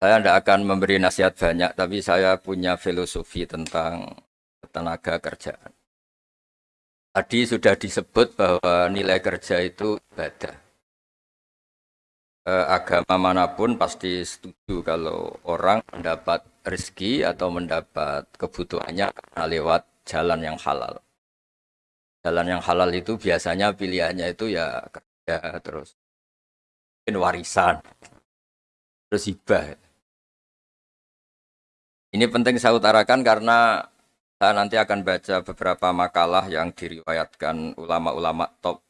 Saya tidak akan memberi nasihat banyak, tapi saya punya filosofi tentang tenaga kerjaan. Tadi sudah disebut bahwa nilai kerja itu ibadah. Eh, agama mana pun pasti setuju kalau orang mendapat rezeki atau mendapat kebutuhannya karena lewat jalan yang halal. Jalan yang halal itu biasanya pilihannya itu ya kerja terus warisan terus hibah ini penting saya utarakan karena saya nanti akan baca beberapa makalah yang diriwayatkan ulama-ulama top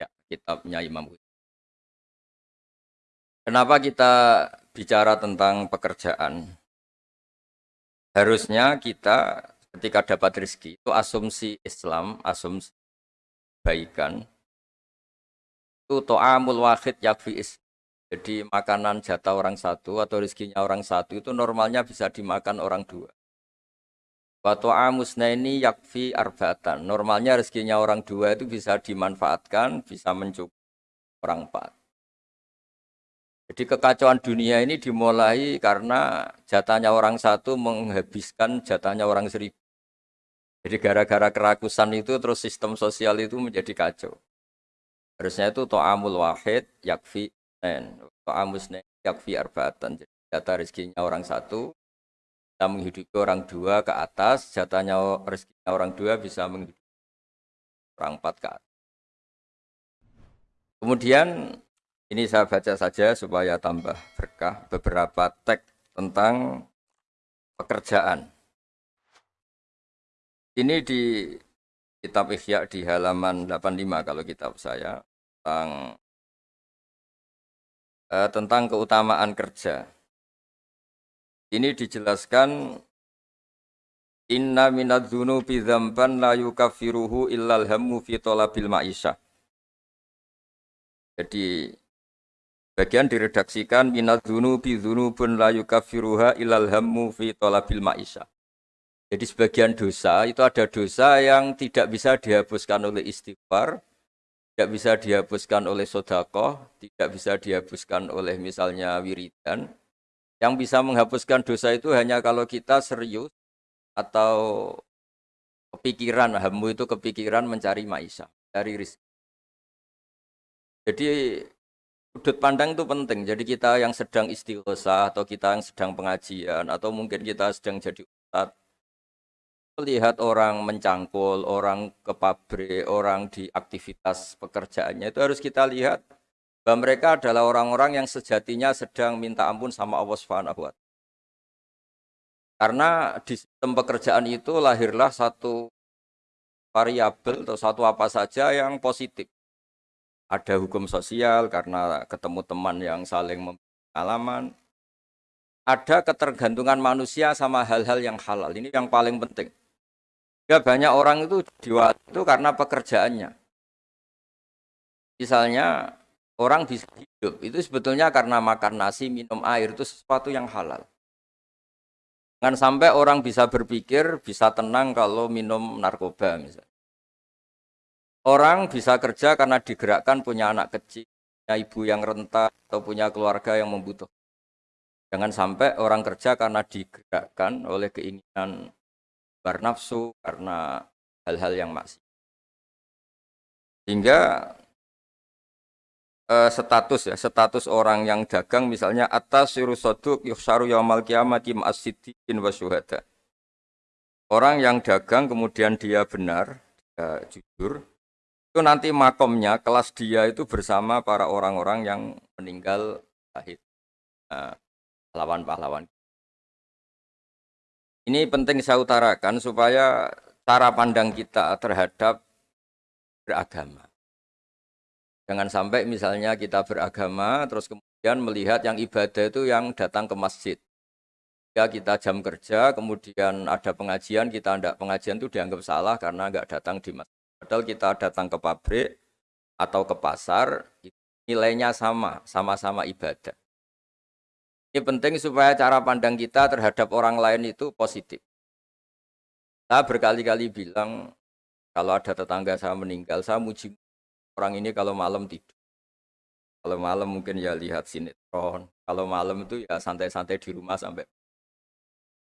ya, kitabnya Imam Kenapa kita bicara tentang pekerjaan? Harusnya kita ketika dapat rezeki itu asumsi Islam, asumsi kebaikan itu to'amul wahid yakfi is jadi makanan jatah orang satu atau rezekinya orang satu itu normalnya bisa dimakan orang dua. Waktu amusna ini yakfi arbatan. Normalnya rezekinya orang dua itu bisa dimanfaatkan, bisa mencukupi orang empat. Jadi kekacauan dunia ini dimulai karena jatahnya orang satu menghabiskan jatahnya orang seribu. Jadi gara-gara kerakusan itu terus sistem sosial itu menjadi kacau. Harusnya itu to'amul wahid yakfi Ta'amusne yakfi arbatan. Jadi jatah rezekinya orang satu, bisa menghidupi orang dua ke atas, jatahnya rezekinya orang dua bisa menghidupi orang empat ke atas. Kemudian ini saya baca saja supaya tambah berkah beberapa teks tentang pekerjaan. Ini di kitab Ihya di halaman 85 kalau kitab saya tentang eh, tentang keutamaan kerja. Ini dijelaskan Inna minad dzunubi dzamban la yukaffiruhu illal hammu fi talabil ma'isyah. Jadi bagian diredaksikan minad dzunubi dzunubun la yukaffiruha illal hammu fi talabil ma'isyah. Jadi sebagian dosa itu ada dosa yang tidak bisa dihapuskan oleh istighfar, tidak bisa dihapuskan oleh sodako, tidak bisa dihapuskan oleh misalnya wiridan. Yang bisa menghapuskan dosa itu hanya kalau kita serius atau kepikiran, hamu itu kepikiran mencari maisha, mencari rizki. Jadi sudut pandang itu penting. Jadi kita yang sedang istighosa atau kita yang sedang pengajian atau mungkin kita sedang jadi ustadz melihat orang mencangkul, orang ke pabrik, orang di aktivitas pekerjaannya itu harus kita lihat bahwa mereka adalah orang-orang yang sejatinya sedang minta ampun sama Allah Subhanahu wa Karena di sistem pekerjaan itu lahirlah satu variabel atau satu apa saja yang positif. Ada hukum sosial karena ketemu teman yang saling pengalaman. Ada ketergantungan manusia sama hal-hal yang halal. Ini yang paling penting. Ya banyak orang itu diwat itu karena pekerjaannya. Misalnya orang bisa hidup itu sebetulnya karena makan nasi, minum air itu sesuatu yang halal. Jangan sampai orang bisa berpikir, bisa tenang kalau minum narkoba misalnya. Orang bisa kerja karena digerakkan punya anak kecil, punya ibu yang renta atau punya keluarga yang membutuhkan. Jangan sampai orang kerja karena digerakkan oleh keinginan bernafsu karena hal-hal yang maksiat. Hingga eh, status ya, status orang yang dagang misalnya atas sirusoduk yuhsaru yaumal kiamati ma'asidikin wa. Orang yang dagang kemudian dia benar, dia jujur, itu nanti makomnya, kelas dia itu bersama para orang-orang yang meninggal syahid. Nah, pahlawan-pahlawan. Ini penting saya utarakan supaya cara pandang kita terhadap beragama. Jangan sampai misalnya kita beragama terus kemudian melihat yang ibadah itu yang datang ke masjid. Ya kita jam kerja, kemudian ada pengajian, kita tidak pengajian itu dianggap salah karena nggak datang di masjid. Padahal kita datang ke pabrik atau ke pasar, nilainya sama, sama-sama ibadah. Ini penting supaya cara pandang kita terhadap orang lain itu positif. Saya berkali-kali bilang, kalau ada tetangga saya meninggal, saya muji orang ini kalau malam tidur. Kalau malam mungkin ya lihat sinetron. Kalau malam itu ya santai-santai di rumah sampai.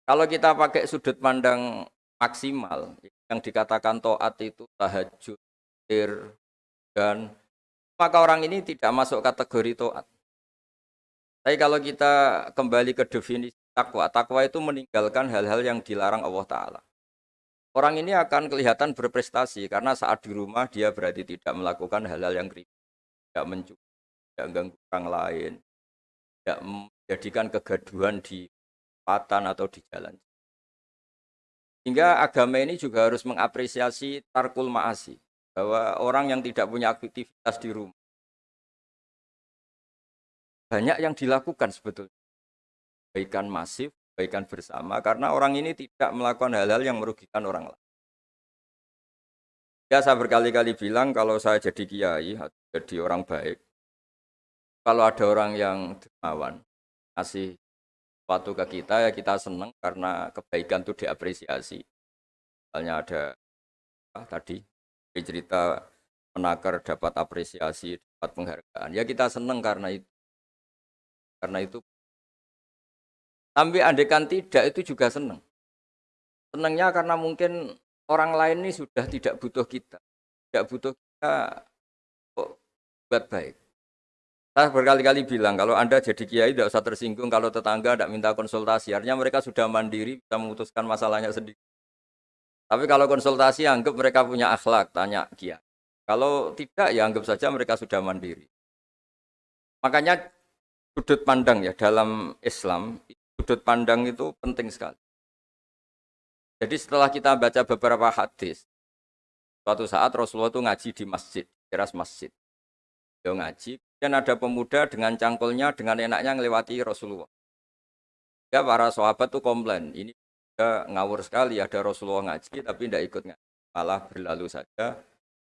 Kalau kita pakai sudut pandang maksimal, yang dikatakan toat itu tahajud, dan maka orang ini tidak masuk kategori toat. Tapi kalau kita kembali ke definisi takwa, takwa itu meninggalkan hal-hal yang dilarang Allah Ta'ala. Orang ini akan kelihatan berprestasi karena saat di rumah dia berarti tidak melakukan hal-hal yang kritis, tidak mencuri, tidak ganggu orang lain, tidak menjadikan kegaduhan di patan atau di jalan. Hingga agama ini juga harus mengapresiasi tarkul ma'asi, bahwa orang yang tidak punya aktivitas di rumah, banyak yang dilakukan sebetulnya. Kebaikan masif, kebaikan bersama, karena orang ini tidak melakukan hal-hal yang merugikan orang lain. Ya saya berkali-kali bilang kalau saya jadi kiai, jadi orang baik, kalau ada orang yang dermawan, kasih sesuatu ke kita, ya kita senang karena kebaikan itu diapresiasi. Misalnya ada ah, tadi cerita menakar dapat apresiasi, dapat penghargaan. Ya kita senang karena itu. Karena itu Tapi andekan tidak itu juga senang. Senangnya karena mungkin orang lain ini sudah tidak butuh kita. Tidak butuh kita buat baik. Saya berkali-kali bilang, kalau Anda jadi kiai tidak usah tersinggung kalau tetangga tidak minta konsultasi. Artinya mereka sudah mandiri, bisa memutuskan masalahnya sendiri. Tapi kalau konsultasi, anggap mereka punya akhlak, tanya kiai. Kalau tidak, ya anggap saja mereka sudah mandiri. Makanya sudut pandang ya dalam Islam sudut pandang itu penting sekali. Jadi setelah kita baca beberapa hadis, suatu saat Rasulullah itu ngaji di masjid, teras masjid. Dia ngaji, dan ada pemuda dengan cangkulnya, dengan enaknya melewati Rasulullah. Ya para sahabat tuh komplain, ini dia ngawur sekali ada Rasulullah ngaji tapi tidak ikut ngaji. Malah berlalu saja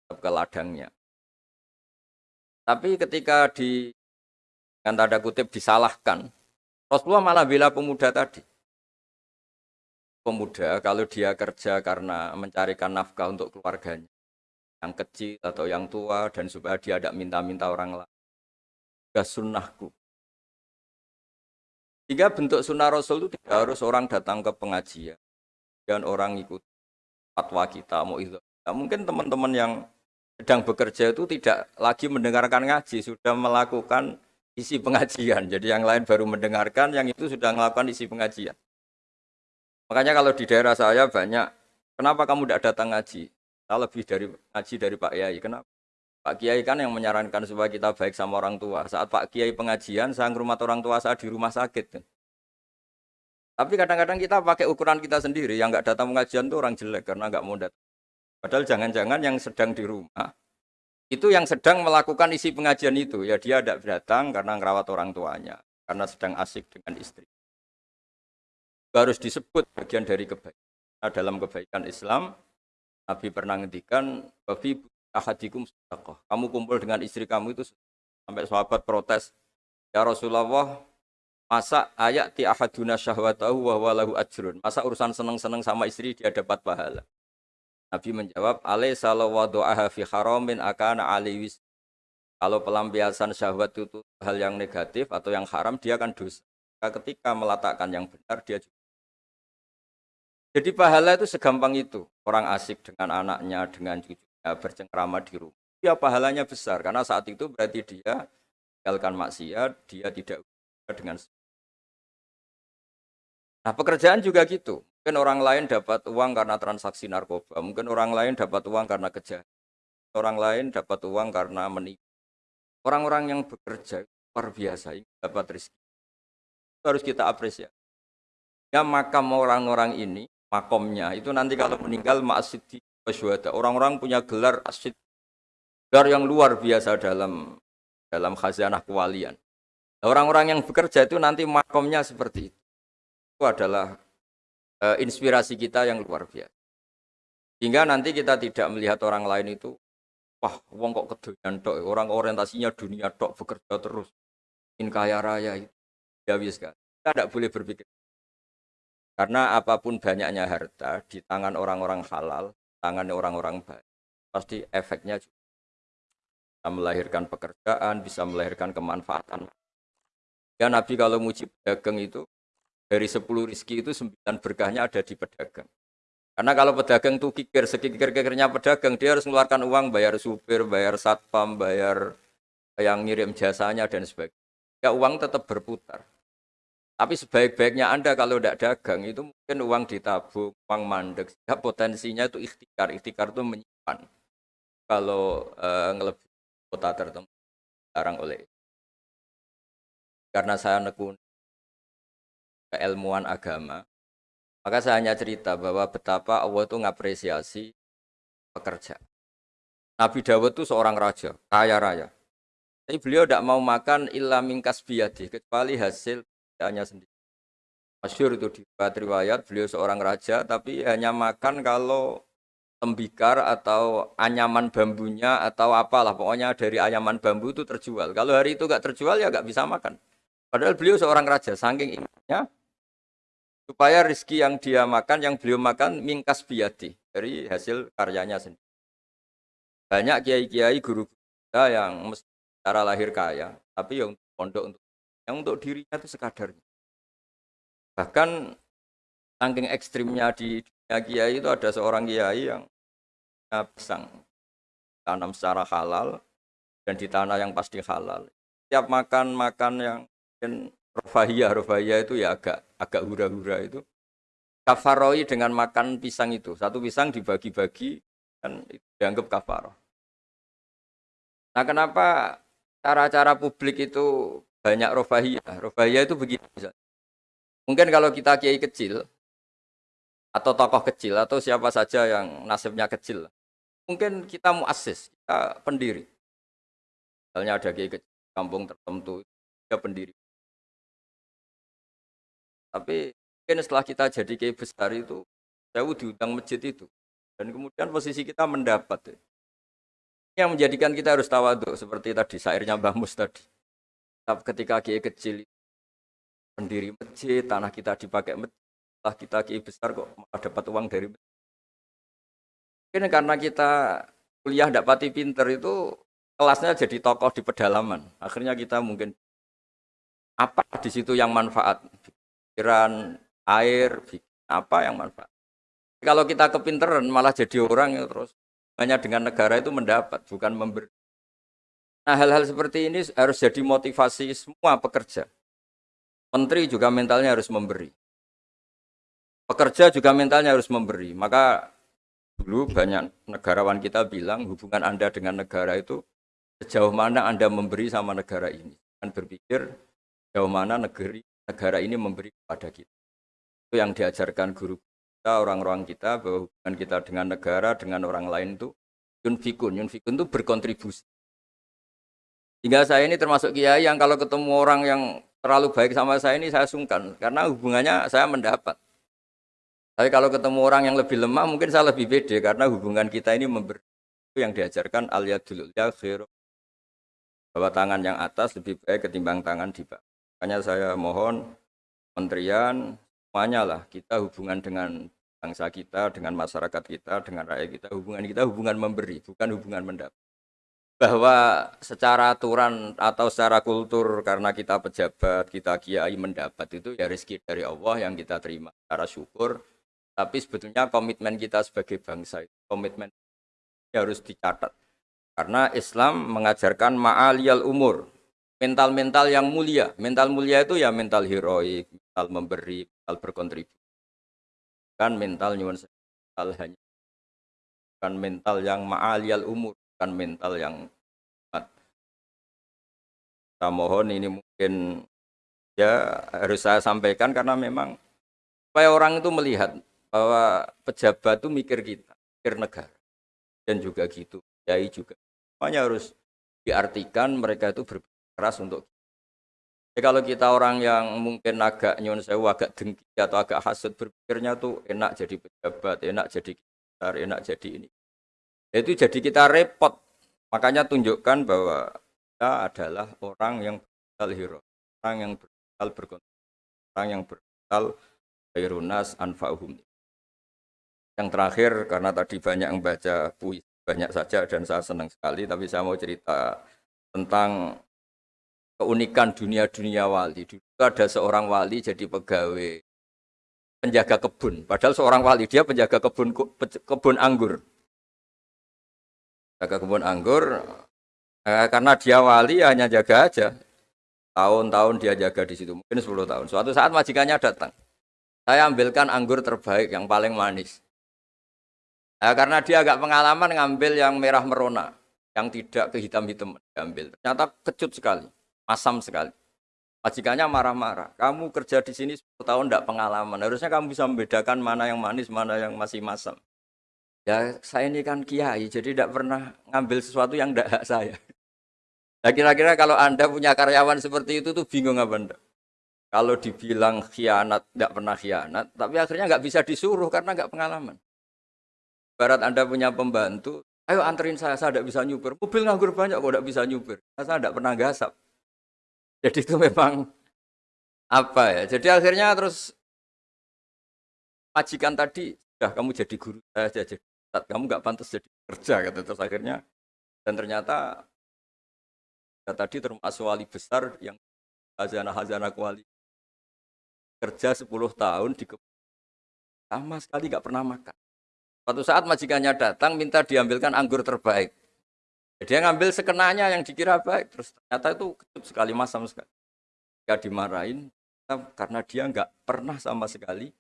ke ladangnya. Tapi ketika di dengan tanda kutip disalahkan. Rasulullah malah bela pemuda tadi. Pemuda kalau dia kerja karena mencarikan nafkah untuk keluarganya, yang kecil atau yang tua dan supaya dia tidak minta-minta orang lain. Gak sunnahku. Jika bentuk sunnah Rasul itu tidak harus orang datang ke pengajian dan orang ikut fatwa kita mau itu. Nah, mungkin teman-teman yang sedang bekerja itu tidak lagi mendengarkan ngaji, sudah melakukan isi pengajian. Jadi yang lain baru mendengarkan, yang itu sudah melakukan isi pengajian. Makanya kalau di daerah saya banyak, kenapa kamu tidak datang ngaji? Saya lebih dari ngaji dari Pak Kiai. Kenapa? Pak Kiai kan yang menyarankan supaya kita baik sama orang tua. Saat Pak Kiai pengajian, saya ngurmat orang tua saya di rumah sakit. Tapi kadang-kadang kita pakai ukuran kita sendiri. Yang nggak datang pengajian itu orang jelek karena nggak mau datang. Padahal jangan-jangan yang sedang di rumah itu yang sedang melakukan isi pengajian itu. Ya dia tidak datang karena ngerawat orang tuanya karena sedang asik dengan istri. Harus disebut bagian dari kebaikan nah, dalam kebaikan Islam Nabi pernah ngendikan babi ahadikum sedekah. Kamu kumpul dengan istri kamu itu sampai sahabat protes ya Rasulullah masa ayat ti ahaduna syahwatahu wa walahu ajrun? Masa urusan seneng-seneng sama istri dia dapat pahala Nabi menjawab, "Alaisa wadu'aha fi haramin akana aliwis." Kalau pelampiasan syahwat itu hal yang negatif atau yang haram, dia akan dosa. Ketika meletakkan yang benar, dia juga. Jadi pahala itu segampang itu. Orang asik dengan anaknya, dengan cucunya, bercengkrama di rumah. Dia pahalanya besar, karena saat itu berarti dia tinggalkan maksiat, dia tidak dengan Nah pekerjaan juga gitu. Mungkin orang lain dapat uang karena transaksi narkoba, mungkin orang lain dapat uang karena kejahatan, orang lain dapat uang karena menipu. Orang-orang yang bekerja luar biasa, dapat rezeki. Harus kita apresiasi. Ya makam orang-orang ini, makomnya, itu nanti kalau meninggal di wasyuhada. Orang-orang punya gelar asid, gelar yang luar biasa dalam dalam khazanah kewalian. Orang-orang yang bekerja itu nanti makomnya seperti itu. Itu adalah uh, inspirasi kita yang luar biasa. Hingga nanti kita tidak melihat orang lain itu, wah, wong kok kedoyan tok, orang orientasinya dunia tok, bekerja terus, ingin kaya raya itu. Ya sekali. Kita tidak boleh berpikir. Karena apa pun banyaknya harta di tangan orang-orang halal, tangan orang-orang baik, pasti efeknya juga. bisa melahirkan pekerjaan, bisa melahirkan kemanfaatan. Ya Nabi kalau muji pedagang itu dari 10 rizki itu 9 berkahnya ada di pedagang. Karena kalau pedagang tuh kikir, sekikir-kikirnya pedagang, dia harus mengeluarkan uang, bayar supir, bayar satpam, bayar yang ngirim jasanya, dan sebagainya. Ya uang tetap berputar. Tapi sebaik-baiknya Anda kalau tidak dagang, itu mungkin uang ditabung, uang mandek. Ya potensinya itu ikhtikar. Ikhtikar itu menyimpan. Kalau uh, ngelebih kota tertentu sekarang oleh karena saya nekun keilmuan agama maka saya hanya cerita bahwa betapa Allah itu ngapresiasi pekerja Nabi Dawud itu seorang raja kaya raya tapi beliau tidak mau makan illa mingkas biadi kecuali hasil hanya sendiri Masyur itu di riwayat beliau seorang raja tapi hanya makan kalau tembikar atau anyaman bambunya atau apalah pokoknya dari anyaman bambu itu terjual. Kalau hari itu nggak terjual ya nggak bisa makan. Padahal beliau seorang raja, saking ingatnya supaya rizki yang dia makan, yang beliau makan mingkas biadi dari hasil karyanya sendiri. Banyak kiai-kiai guru kita yang secara lahir kaya, tapi yang pondok untuk yang untuk dirinya itu sekadarnya. Bahkan saking ekstrimnya di dunia kiai itu ada seorang kiai yang pisang tanam secara halal dan di tanah yang pasti halal. Setiap makan makan yang mungkin rofahiyah rofahiyah itu ya agak agak hura-hura itu kafaroi dengan makan pisang itu satu pisang dibagi-bagi dan itu dianggap kafaroh. Nah kenapa cara-cara publik itu banyak rofahiyah? Rofahiyah itu begini Mungkin kalau kita kiai kecil atau tokoh kecil atau siapa saja yang nasibnya kecil mungkin kita muasis, kita pendiri. Misalnya ada kiai kampung tertentu, dia pendiri. Tapi mungkin setelah kita jadi kiai besar itu, saya diundang masjid itu. Dan kemudian posisi kita mendapat. Yang menjadikan kita harus tawaduk, seperti tadi, sairnya Mbah Mus tadi. Ketika kiai kecil pendiri masjid, tanah kita dipakai masjid, setelah kita kiai besar kok dapat uang dari masjid Mungkin karena kita kuliah tidak pati pinter itu kelasnya jadi tokoh di pedalaman. Akhirnya kita mungkin apa di situ yang manfaat? Pikiran, air, apa yang manfaat? Kalau kita kepinteran malah jadi orang ya terus hanya dengan negara itu mendapat, bukan memberi. Nah hal-hal seperti ini harus jadi motivasi semua pekerja. Menteri juga mentalnya harus memberi. Pekerja juga mentalnya harus memberi. Maka Dulu banyak negarawan kita bilang hubungan Anda dengan negara itu sejauh mana Anda memberi sama negara ini. Dan berpikir sejauh mana negeri, negara ini memberi kepada kita. Itu yang diajarkan guru kita, orang-orang kita, bahwa hubungan kita dengan negara, dengan orang lain itu yunfikun. Yunfikun itu berkontribusi. Hingga saya ini termasuk kiai yang kalau ketemu orang yang terlalu baik sama saya ini saya sungkan. Karena hubungannya saya mendapat. Tapi kalau ketemu orang yang lebih lemah mungkin saya lebih pede karena hubungan kita ini memberi itu yang diajarkan al yadul ya bahwa tangan yang atas lebih baik ketimbang tangan di bawah. Makanya saya mohon menterian semuanya lah kita hubungan dengan bangsa kita, dengan masyarakat kita, dengan rakyat kita, hubungan kita hubungan memberi, bukan hubungan mendapat. Bahwa secara aturan atau secara kultur karena kita pejabat, kita kiai mendapat itu ya rezeki dari Allah yang kita terima secara syukur tapi sebetulnya komitmen kita sebagai bangsa itu komitmen harus dicatat. Karena Islam mengajarkan ma'aliyal umur, mental-mental yang mulia. Mental mulia itu ya mental heroik, mental memberi, mental berkontribusi. Kan mental nyuwun mental hanya bukan mental yang ma'aliyal umur, bukan mental yang kita mohon ini mungkin ya harus saya sampaikan karena memang supaya orang itu melihat bahwa pejabat itu mikir kita, mikir negara. Dan juga gitu, kiai juga. Semuanya harus diartikan mereka itu berkeras untuk jadi kalau kita orang yang mungkin agak nyun sewu, agak dengki atau agak hasut berpikirnya tuh enak jadi pejabat, enak jadi besar, enak jadi ini. Itu jadi kita repot. Makanya tunjukkan bahwa kita adalah orang yang berkal hero, orang yang berkal berkontribusi, orang yang berkal khairunas anfa'uhum. Yang terakhir karena tadi banyak yang baca puisi banyak saja dan saya senang sekali. Tapi saya mau cerita tentang keunikan dunia-dunia wali. Dulu ada seorang wali jadi pegawai penjaga kebun. Padahal seorang wali dia penjaga kebun kebun anggur. Jaga kebun anggur eh, karena dia wali hanya jaga aja. Tahun-tahun dia jaga di situ, mungkin 10 tahun. Suatu saat majikannya datang. Saya ambilkan anggur terbaik yang paling manis. Nah, karena dia agak pengalaman ngambil yang merah merona, yang tidak kehitam-hitam diambil. Ternyata kecut sekali, masam sekali. Majikannya marah-marah. Kamu kerja di sini 10 tahun tidak pengalaman. Harusnya kamu bisa membedakan mana yang manis, mana yang masih masam. Ya saya ini kan kiai, jadi tidak pernah ngambil sesuatu yang tidak hak saya. Nah kira-kira kalau Anda punya karyawan seperti itu tuh bingung apa enggak? Kalau dibilang khianat, tidak pernah khianat, tapi akhirnya nggak bisa disuruh karena nggak pengalaman. Barat Anda punya pembantu, ayo anterin saya, saya tidak bisa nyuper. Mobil nganggur banyak kok tidak bisa nyuper. Saya tidak pernah gasap. Jadi itu memang apa ya? Jadi akhirnya terus majikan tadi, sudah kamu jadi guru saya jadi kamu nggak pantas jadi kerja gitu terus akhirnya dan ternyata ya tadi termasuk wali besar yang hazana hazana kuali kerja 10 tahun di sama sekali nggak pernah makan. Suatu saat majikannya datang minta diambilkan anggur terbaik. Dia ngambil sekenanya yang dikira baik, terus ternyata itu kecut sekali masam sekali. Gak dimarahin karena dia nggak pernah sama sekali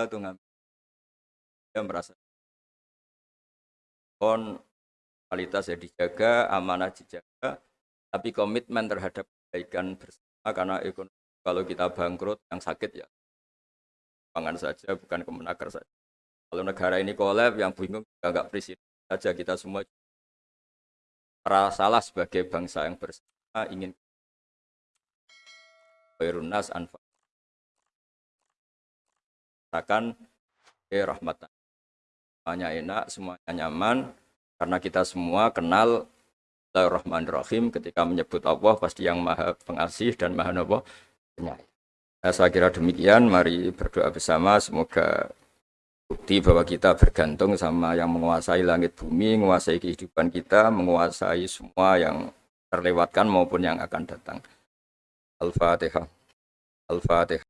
itu ngambil. Dia merasa kon kualitas ya dijaga, amanah dijaga, tapi komitmen terhadap kebaikan bersama karena ekonomi kalau kita bangkrut yang sakit ya pangan saja bukan kemenaker saja. Kalau negara ini kolab yang bingung juga nggak presiden saja kita semua salah sebagai bangsa yang bersama ingin Khairunnas anfa. Akan eh rahmatan. Semuanya enak, semuanya nyaman, karena kita semua kenal Rahim ketika menyebut Allah pasti yang maha pengasih dan maha nopo saya kira demikian, mari berdoa bersama, semoga bukti bahwa kita bergantung sama yang menguasai langit bumi, menguasai kehidupan kita, menguasai semua yang terlewatkan maupun yang akan datang. Al-Fatihah. Al-Fatihah.